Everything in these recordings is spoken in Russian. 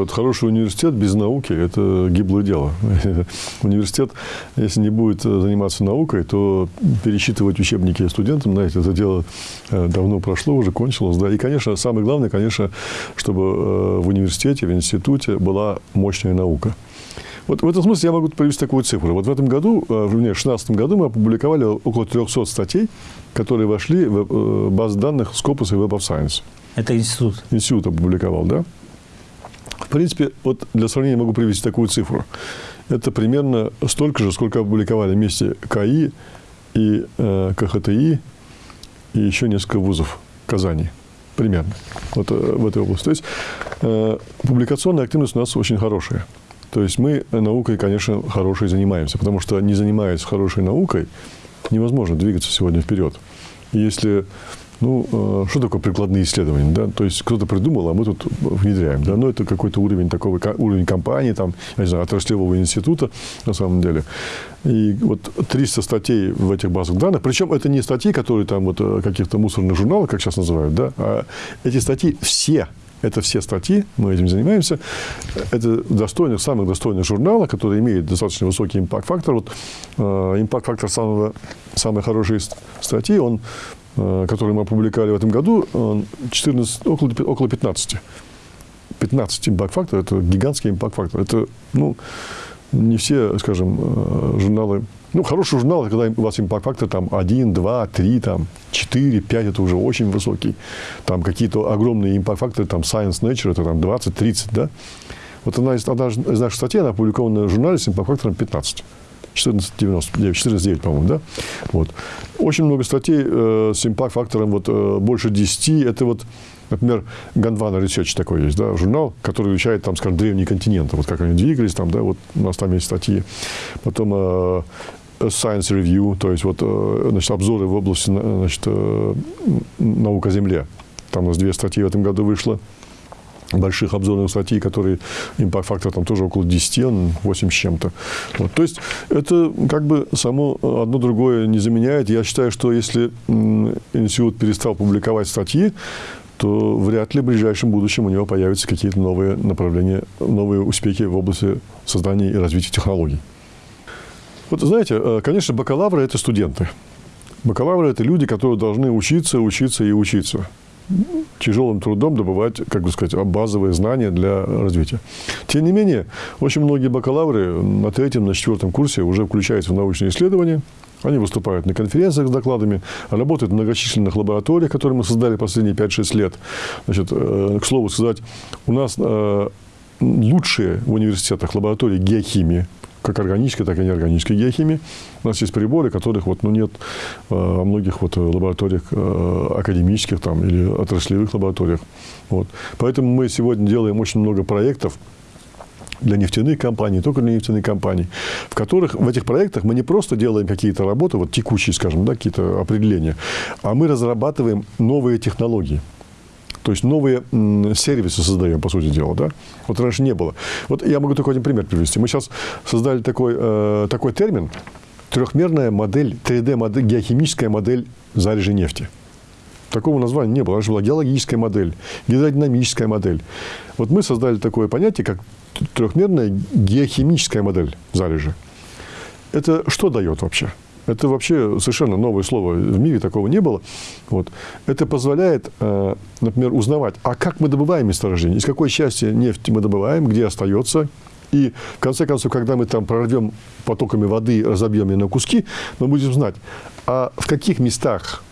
Вот хороший университет без науки – это гиблое дело. Университет, если не будет заниматься наукой, то пересчитывать учебники студентам, знаете, это дело э, давно прошло, уже кончилось. Да? И, конечно, самое главное, конечно, чтобы э, в университете, в институте была мощная наука. Вот в этом смысле я могу привести такую цифру. Вот в этом году, э, в 2016 году мы опубликовали около 300 статей, которые вошли в базу данных Scopus и Web of Science. Это институт? Институт опубликовал, да. Принципе, вот для сравнения могу привести такую цифру. Это примерно столько же, сколько опубликовали вместе КАИ и э, КХТИ и еще несколько вузов Казани. Примерно. Вот э, в этой области. То есть э, публикационная активность у нас очень хорошая. То есть мы наукой, конечно, хорошей занимаемся, потому что не занимаясь хорошей наукой, невозможно двигаться сегодня вперед. если ну, э, что такое прикладные исследования? Да? То есть кто-то придумал, а мы тут внедряем. Да? Ну, это какой-то уровень такого, уровень компании, там, я не знаю, отраслевого института на самом деле. И вот 300 статей в этих базах данных, причем это не статьи, которые там вот э, каких-то мусорных журналов, как сейчас называют, да, а эти статьи все это все статьи, мы этим занимаемся. Это достойных, самых достойных журнала, который имеет достаточно высокий импакт-фактор. Вот э, импакт-фактор самого, самой хорошей статьи, он который мы опубликовали в этом году, 14, около, около 15. 15 импакт-фактор – это гигантский импакт-фактор. Это, ну, не все, скажем, э, журналы... Ну, хороший журнал, когда у вас импакт-фактор там 1, 2, 3, там, 4, 5, это уже очень высокий. Там какие-то огромные импакт-факторы, там Science Nature, это там 20, 30, да? Вот одна из, одна из наших статей, она опубликована в журнале с импакт-фактором 15. 1499, 14,9, по-моему, да? Вот. Очень много статей э, с импакт-фактором вот, э, больше 10. Это вот, например, Gondwana Research такой есть, да, журнал, который изучает, там, скажем, древние континенты, вот как они двигались, там, да, вот у нас там есть статьи. Потом э, Science Review, то есть вот, э, значит, обзоры в области значит, э, наука Земле. Там у нас две статьи в этом году вышло больших обзорных статей, которые импакт-фактор там тоже около 10, он 8 с чем-то. Вот. То есть это как бы само одно другое не заменяет. Я считаю, что если институт перестал публиковать статьи, то вряд ли в ближайшем будущем у него появятся какие-то новые направления, новые успехи в области создания и развития технологий. Вот знаете, э, конечно, бакалавры – это студенты. Бакалавры – это люди, которые должны учиться, учиться и учиться тяжелым трудом добывать, как бы сказать, базовые знания для развития. Тем не менее, очень многие бакалавры на третьем, на четвертом курсе уже включаются в научные исследования, они выступают на конференциях с докладами, работают в многочисленных лабораториях, которые мы создали последние 5-6 лет. Значит, э, к слову сказать, у нас э, лучшие в университетах лаборатории геохимии, как органической, так и неорганической геохимии. У нас есть приборы, которых вот, ну, нет э, во многих вот лабораториях э, академических там, или отраслевых лабораториях. Вот. Поэтому мы сегодня делаем очень много проектов, для нефтяных компаний, только для нефтяных компаний, в которых в этих проектах мы не просто делаем какие-то работы, вот текущие, скажем, да, какие-то определения, а мы разрабатываем новые технологии. То есть новые сервисы создаем, по сути дела. Да? Вот раньше не было. Вот я могу только один пример привести. Мы сейчас создали такой, э, такой термин, трехмерная модель, 3D-модель, геохимическая модель залежи нефти. Такого названия не было. Раньше была геологическая модель, гидродинамическая модель. Вот мы создали такое понятие, как трехмерная геохимическая модель залежи. Это что дает вообще? Это вообще совершенно новое слово. В мире такого не было. Вот. Это позволяет, э, например, узнавать, а как мы добываем месторождение, из какой части нефти мы добываем, где остается. И, в конце концов, когда мы там прорвем потоками воды, разобьем ее на куски, мы будем знать, а в каких местах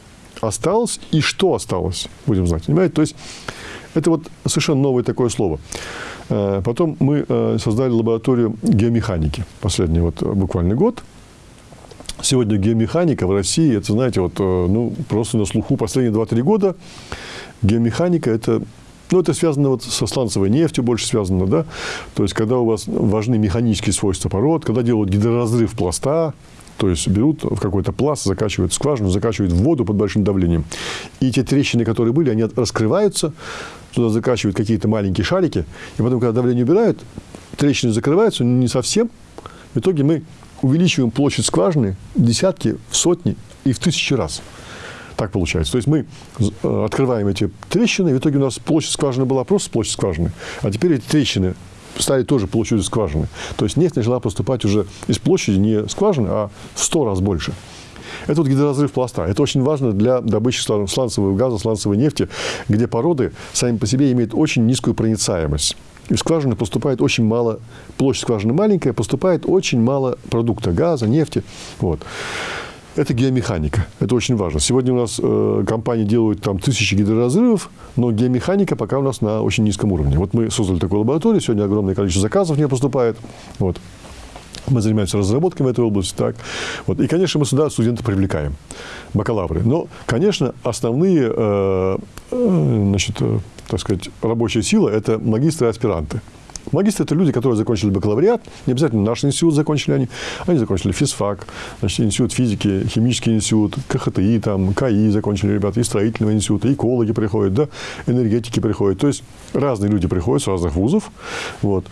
осталось и что осталось, будем знать. Понимаете? То есть, это вот совершенно новое такое слово. Э, потом мы э, создали лабораторию геомеханики последний вот буквально год. Сегодня геомеханика в России, это, знаете, вот, э, ну, просто на слуху последние 2-3 года. Геомеханика – это ну, это связано вот со сланцевой нефтью, больше связано, да. То есть, когда у вас важны механические свойства пород, когда делают гидроразрыв пласта, то есть берут в какой-то пласт, закачивают скважину, закачивают в воду под большим давлением. И те трещины, которые были, они раскрываются, туда закачивают какие-то маленькие шарики, и потом, когда давление убирают, трещины закрываются, но не совсем. В итоге мы увеличиваем площадь скважины в десятки, в сотни и в тысячи раз. Так получается. То есть мы э, открываем эти трещины, и в итоге у нас площадь скважины была просто площадь скважины, а теперь эти трещины стали тоже площадью скважины. То есть нефть начала поступать уже из площади не скважины, а в сто раз больше. Это вот гидроразрыв пласта. Это очень важно для добычи сланцевого газа, сланцевой нефти, где породы сами по себе имеют очень низкую проницаемость. В скважины поступает очень мало, площадь скважины маленькая, поступает очень мало продукта, газа, нефти. Вот. Это геомеханика. Это очень важно. Сегодня у нас э, компании делают там тысячи гидроразрывов, но геомеханика пока у нас на очень низком уровне. Вот мы создали такую лабораторию, сегодня огромное количество заказов не поступает. Вот. Мы занимаемся разработками в этой области. Так. Вот. И, конечно, мы сюда студентов привлекаем, бакалавры. Но, конечно, основные э, э, значит, э, так сказать, рабочая сила – это магистры и аспиранты. Магистры – это люди, которые закончили бакалавриат, не обязательно наш институт закончили они, они закончили физфак, значит, институт физики, химический институт, КХТИ, там, КАИ закончили ребята, и строительного института, экологи приходят, да, энергетики приходят. То есть разные люди приходят с разных вузов. Вот.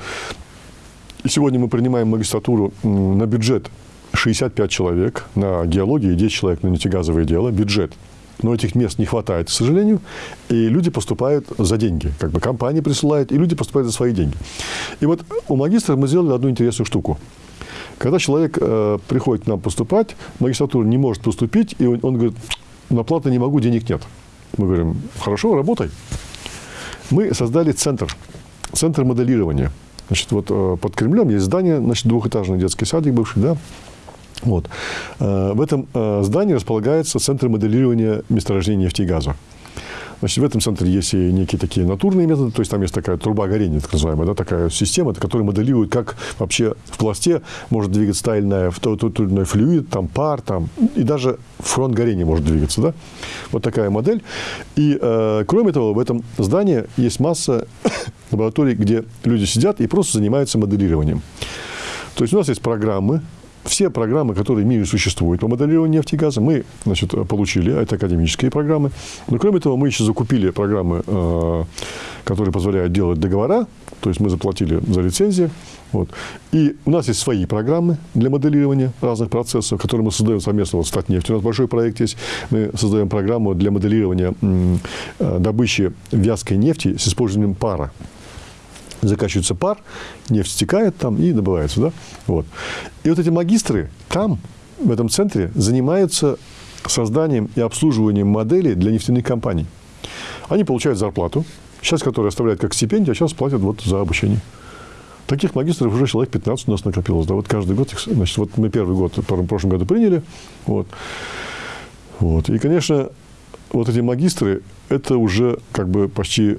И сегодня мы принимаем магистратуру на бюджет 65 человек, на геологии 10 человек на нефтегазовое дело, бюджет – но этих мест не хватает, к сожалению, и люди поступают за деньги. Как бы компании присылают, и люди поступают за свои деньги. И вот у магистра мы сделали одну интересную штуку. Когда человек э, приходит к нам поступать, магистратура не может поступить, и он, он говорит, на плату не могу, денег нет. Мы говорим, хорошо, работай. Мы создали центр, центр моделирования. Значит, вот э, под Кремлем есть здание, значит, двухэтажный детский садик бывший, да, вот. Э, в этом э, здании располагается центр моделирования месторождения нефти и газа. Значит, в этом центре есть и некие такие натурные методы, то есть там есть такая труба горения, так называемая, да, такая система, которая моделирует, как вообще в пласте может двигаться та или иная, тот, тот или иной флюид, там пар, там, и даже фронт горения может двигаться. Да? Вот такая модель. И, э, кроме того, в этом здании есть масса лабораторий, где люди сидят и просто занимаются моделированием. То есть у нас есть программы, все программы, которые в мире существуют по моделированию нефти и газа, мы значит, получили. Это академические программы. Но кроме того, мы еще закупили программы, э, которые позволяют делать договора. То есть мы заплатили за лицензии. Вот. И у нас есть свои программы для моделирования разных процессов, которые мы создаем совместно. Вот «Статнефть» у нас большой проект есть. Мы создаем программу для моделирования э, добычи вязкой нефти с использованием пара закачивается пар, нефть стекает там и добывается. Да? Вот. И вот эти магистры там, в этом центре, занимаются созданием и обслуживанием моделей для нефтяных компаний. Они получают зарплату, сейчас которые оставляют как стипендию, а сейчас платят вот за обучение. Таких магистров уже человек 15 у нас накопилось. Да, вот каждый год, их, значит, вот мы первый год в прошлом году приняли. Вот. Вот. И, конечно, вот эти магистры, это уже как бы почти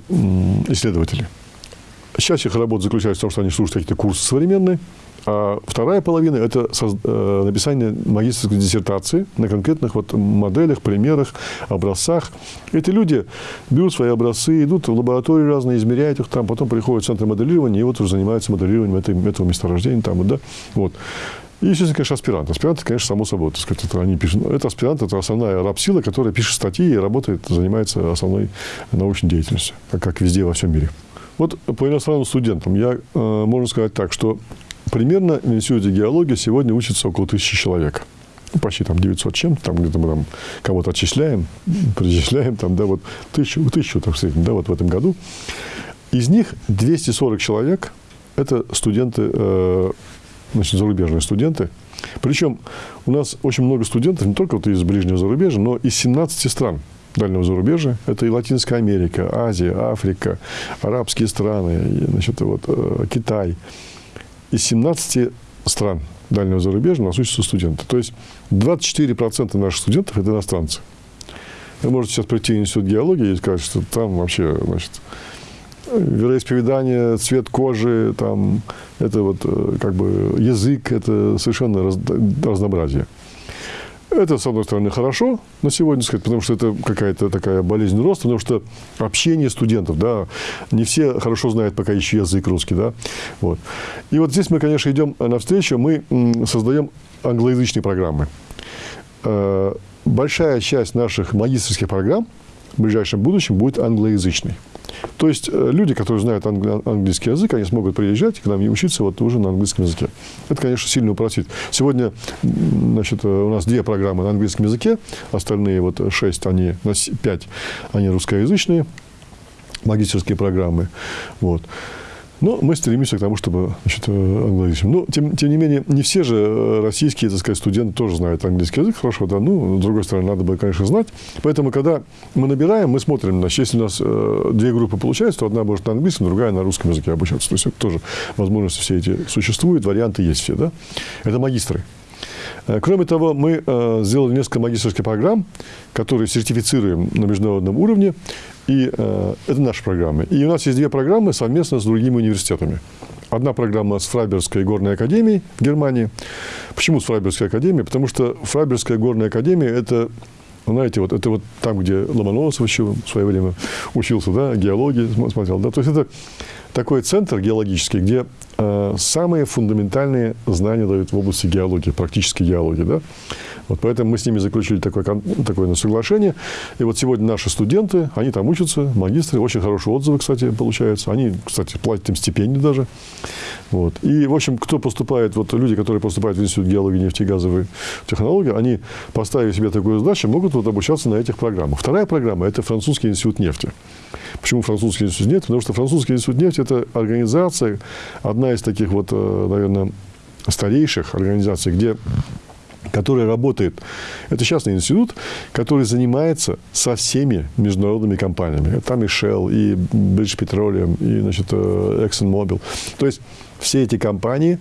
исследователи. Сейчас их работа заключается в том, что они слушают какие-то курсы современные, а вторая половина – это э, написание магистрской диссертации на конкретных вот моделях, примерах, образцах. Эти люди берут свои образцы, идут в лаборатории разные, измеряют их там, потом приходят в центр моделирования и вот уже занимаются моделированием этого, этого месторождения. Там, да, вот. И, естественно, конечно, аспирант. Аспиранты, конечно, само собой, так сказать, это они пишут. Это аспирант, это основная рабсила, которая пишет статьи и работает, занимается основной научной деятельностью, как везде во всем мире. Вот по иностранным студентам я, э, можно сказать так, что примерно в Институте геологии сегодня учатся около тысячи человек. Ну, почти там 900 чем-то, там где-то мы там кого-то отчисляем, причисляем, там, да, вот тысячу, тысячу, так сказать, да, вот в этом году. Из них 240 человек – это студенты, э, значит, зарубежные студенты. Причем у нас очень много студентов не только вот из ближнего зарубежья, но из 17 стран дальнего зарубежья. Это и Латинская Америка, Азия, Африка, арабские страны, значит, вот, э, Китай. Из 17 стран дальнего зарубежья у нас учатся студенты. То есть 24% наших студентов – это иностранцы. Вы можете сейчас прийти в Институт геологии и сказать, что там вообще, значит, вероисповедание, цвет кожи, там, это вот э, как бы язык, это совершенно раз, разнообразие. Это, с одной стороны, хорошо на сегодня, сказать, потому что это какая-то такая болезнь роста, потому что общение студентов, да, не все хорошо знают пока еще язык русский, да, вот. И вот здесь мы, конечно, идем навстречу, мы создаем англоязычные программы. Э, большая часть наших магистрских программ в ближайшем будущем будет англоязычной. То есть э, люди, которые знают английский язык, они смогут приезжать к нам и учиться вот уже на английском языке. Это, конечно, сильно упростит. Сегодня значит, у нас две программы на английском языке, остальные вот шесть, они, пять, они русскоязычные магистерские программы. Вот. Но мы стремимся к тому, чтобы значит, э, англоязычным. Но, тем, тем не менее, не все же э, российские, так сказать, студенты тоже знают английский язык хорошо, да, ну, с другой стороны, надо бы, конечно, знать. Поэтому, когда мы набираем, мы смотрим, значит, если у нас э, две группы получается, то одна может на английском, другая на русском языке обучаться. То есть, это тоже возможности все эти существуют, варианты есть все, да. Это магистры. Э, кроме того, мы сделали несколько магистрских программ, которые сертифицируем на международном уровне. И э, это наши программы. И у нас есть две программы совместно с другими университетами. Одна программа с Фрайбергской горной академией в Германии. Почему с Фрайбергской академией? Потому что Фрайбергская горная академия – это знаете, вот это вот там, где Ломоносов еще в свое время учился, да, геологии смотрел, да, то есть это такой центр геологический, где э, самые фундаментальные знания дают в области геологии, практической геологии, да. Вот поэтому мы с ними заключили такое, такое соглашение. И вот сегодня наши студенты, они там учатся, магистры, очень хорошие отзывы, кстати, получаются. Они, кстати, платят им стипендию даже. Вот. И, в общем, кто поступает, вот люди, которые поступают в Институт геологии, нефти и газовой технологии, они, поставив себе такую задачу, могут вот обучаться на этих программах. Вторая программа – это Французский институт нефти. Почему Французский институт нефти? Потому что Французский институт нефти – это организация, одна из таких вот, э, наверное, старейших организаций, где который работает, это частный институт, который занимается со всеми международными компаниями. Там и Shell, и British Petroleum, и значит, э, ExxonMobil. То есть все эти компании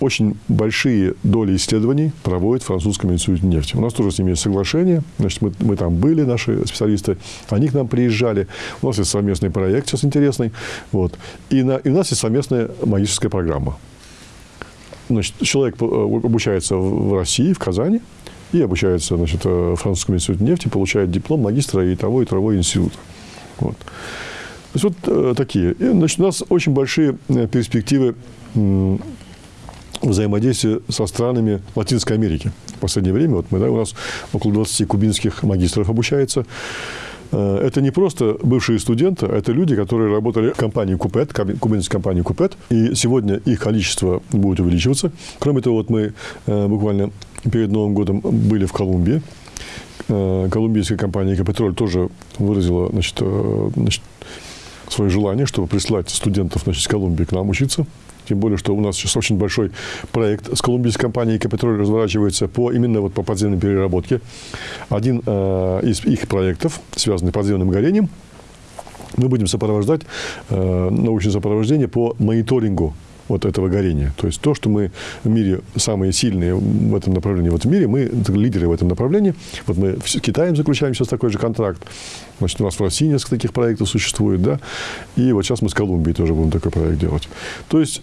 очень большие доли исследований проводят в французском институте нефти. У нас тоже с ними есть соглашение. Значит, мы, мы там были, наши специалисты. Они к нам приезжали. У нас есть совместный проект сейчас интересный. Вот. И, на, и у нас есть совместная магическая программа. Значит, человек э, обучается в России, в Казани, и обучается значит, э, в Французском институте нефти, получает диплом магистра и того, и того института. Вот. То есть вот э, такие. И, значит, у нас очень большие э, перспективы э, взаимодействия со странами Латинской Америки. В последнее время вот мы, да, у нас около 20 кубинских магистров обучается. Э, это не просто бывшие студенты, а это люди, которые работали в компании Купет, кубинской компании Купет, и сегодня их количество будет увеличиваться. Кроме того, вот мы э, буквально перед Новым годом были в Колумбии. Э, колумбийская компания «Экопетроль» тоже выразила значит, значит, свое желание, чтобы прислать студентов значит, из Колумбии к нам учиться. Тем более, что у нас сейчас очень большой проект с колумбийской компанией «Экопетроль» разворачивается по, именно вот по подземной переработке. Один э, из их проектов, связанный с подземным горением, мы будем сопровождать э, научное сопровождение по мониторингу вот этого горения. То есть то, что мы в мире самые сильные в этом направлении, вот в мире мы лидеры в этом направлении. Вот мы с Китаем заключаем сейчас такой же контракт. Значит, у нас в России несколько таких проектов существует, да. И вот сейчас мы с Колумбией тоже будем такой проект делать. То есть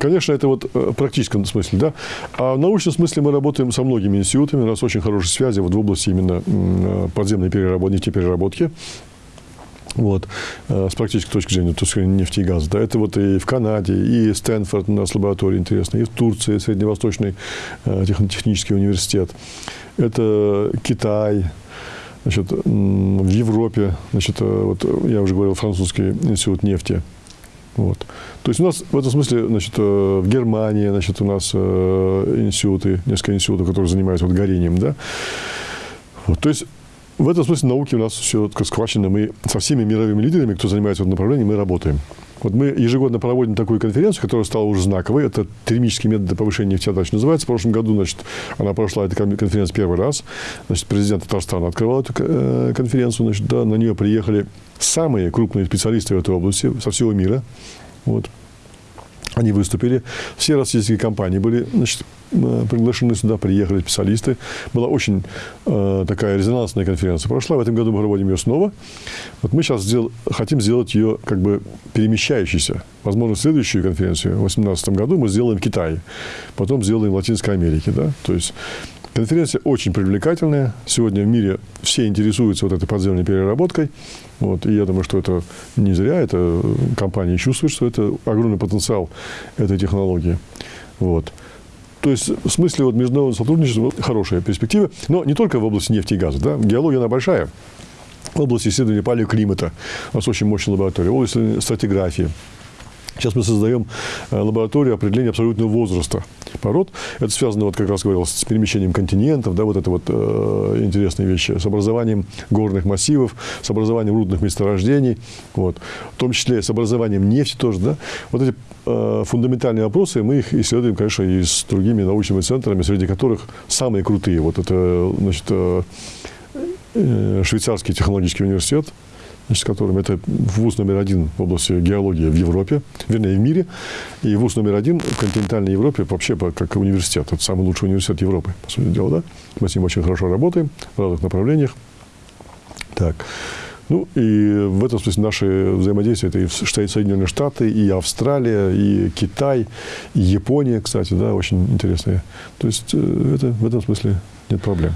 Конечно, это вот э, в практическом смысле, да. А в научном смысле мы работаем со многими институтами, у нас очень хорошие связи вот в области именно э, подземной переработки, нефтепереработки. Вот, э, с практической точки зрения, то есть нефти и газа. Да, это вот и в Канаде, и Стэнфорд у нас лаборатория интересная, и в Турции, Средневосточный технический университет. Это Китай, значит, в Европе, значит, вот я уже говорил, французский институт нефти. Вот. То есть у нас в этом смысле, значит, э, в Германии, значит, у нас э, институты, несколько институтов, которые занимаются вот горением, да. Вот, то есть в этом смысле науки у нас все схвачено. Мы со всеми мировыми лидерами, кто занимается в этом направлении, мы работаем. Вот мы ежегодно проводим такую конференцию, которая стала уже знаковой. Это термические методы повышения нефтеотдачи называется. В прошлом году, значит, она прошла, эта конференция первый раз. Значит, президент Татарстана открывал эту э, конференцию. Значит, да, на нее приехали самые крупные специалисты в этой области со всего мира. Вот. Они выступили. Все российские компании были значит, э, приглашены сюда, приехали специалисты. Была очень э, такая резонансная конференция. Прошла, в этом году мы проводим ее снова. Вот мы сейчас сдел, хотим сделать ее как бы перемещающейся. Возможно, следующую конференцию в 2018 году мы сделаем в Китае, потом сделаем в Латинской Америке. Да? То есть Конференция очень привлекательная. Сегодня в мире все интересуются вот этой подземной переработкой. Вот, и я думаю, что это не зря. Это компании чувствуют, что это огромный потенциал этой технологии. Вот. То есть, в смысле вот, международного сотрудничества хорошая перспектива. Но не только в области нефти и газа. Да? Геология, она большая. в области исследования палеоклимата. У нас очень мощная лаборатория. В области стратиграфии. Сейчас мы создаем э, лабораторию определения абсолютного возраста пород. Это связано, вот как раз говорил, с перемещением континентов, да, вот это вот э, интересные вещи, с образованием горных массивов, с образованием рудных месторождений, вот, в том числе с образованием нефти тоже, да. Вот эти э, фундаментальные вопросы, мы их исследуем, конечно, и с другими научными центрами, среди которых самые крутые. Вот это, значит, э, э швейцарский технологический университет, значит, которым это вуз номер один в области геологии в Европе, вернее, в мире, и вуз номер один в континентальной Европе вообще как университет. Это самый лучший университет Европы, по сути дела, да? Мы с ним очень хорошо работаем в разных направлениях. Так. Ну, и в этом смысле наши взаимодействия, это и Соединенные Штаты, и Австралия, и Китай, и Япония, кстати, да, очень интересные. То есть, э, это, в этом смысле нет проблем.